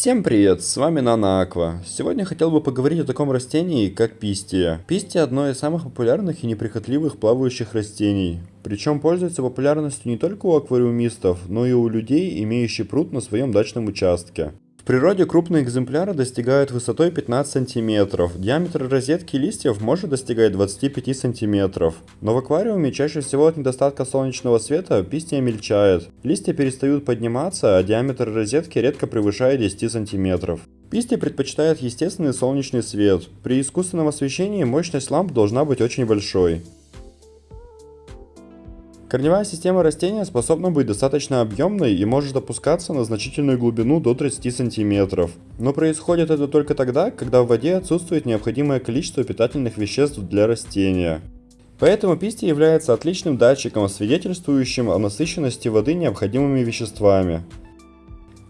Всем привет, с вами Нана Аква. Сегодня хотел бы поговорить о таком растении, как пистия. Пистия одно из самых популярных и неприхотливых плавающих растений. Причем пользуется популярностью не только у аквариумистов, но и у людей, имеющих пруд на своем дачном участке. В природе крупные экземпляры достигают высотой 15 см, диаметр розетки листьев может достигать 25 см. Но в аквариуме чаще всего от недостатка солнечного света пистия мельчает. Листья перестают подниматься, а диаметр розетки редко превышает 10 см. Пистия предпочитает естественный солнечный свет. При искусственном освещении мощность ламп должна быть очень большой. Корневая система растения способна быть достаточно объемной и может опускаться на значительную глубину до 30 см. Но происходит это только тогда, когда в воде отсутствует необходимое количество питательных веществ для растения. Поэтому пистия является отличным датчиком, свидетельствующим о насыщенности воды необходимыми веществами.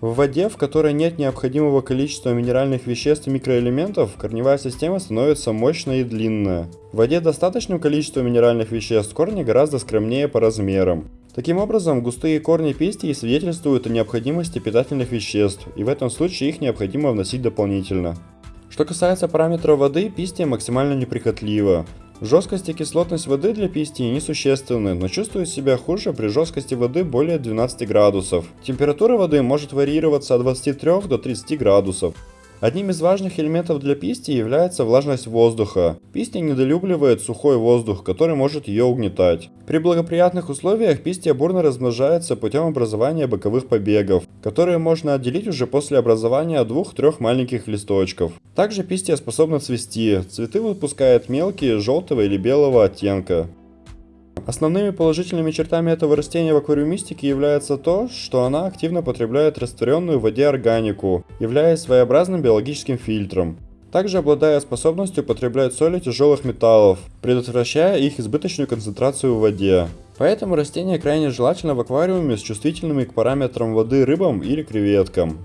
В воде, в которой нет необходимого количества минеральных веществ и микроэлементов, корневая система становится мощная и длинная. В воде достаточным количеством минеральных веществ корни гораздо скромнее по размерам. Таким образом, густые корни пестии свидетельствуют о необходимости питательных веществ, и в этом случае их необходимо вносить дополнительно. Что касается параметров воды, пистия максимально неприхотлива. Жесткость и кислотность воды для пистии несущественны, но чувствует себя хуже при жесткости воды более 12 градусов. Температура воды может варьироваться от 23 до 30 градусов. Одним из важных элементов для писти является влажность воздуха. Пистия недолюбливает сухой воздух, который может ее угнетать. При благоприятных условиях пистия бурно размножается путем образования боковых побегов, которые можно отделить уже после образования двух-трех маленьких листочков. Также пистия способна цвести, цветы выпускает мелкие желтого или белого оттенка. Основными положительными чертами этого растения в аквариумистике является то, что она активно потребляет растворенную в воде органику, являясь своеобразным биологическим фильтром. Также обладая способностью потреблять соли тяжелых металлов, предотвращая их избыточную концентрацию в воде. Поэтому растение крайне желательно в аквариуме с чувствительными к параметрам воды рыбам или креветкам.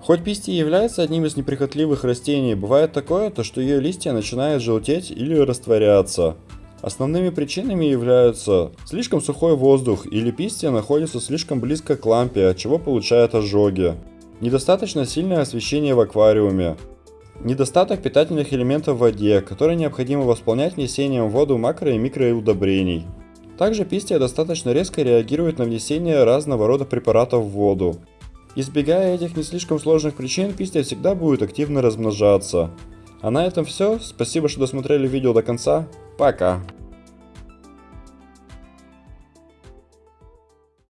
Хоть пистия является одним из неприхотливых растений, бывает такое, то что ее листья начинают желтеть или растворяться. Основными причинами являются слишком сухой воздух или пистия находится слишком близко к лампе, от чего получает ожоги, недостаточно сильное освещение в аквариуме, недостаток питательных элементов в воде, которые необходимо восполнять внесением в воду макро- и микроудобрений. Также пистия достаточно резко реагирует на внесение разного рода препаратов в воду. Избегая этих не слишком сложных причин, пистия всегда будет активно размножаться. А на этом все. Спасибо, что досмотрели видео до конца. Пока.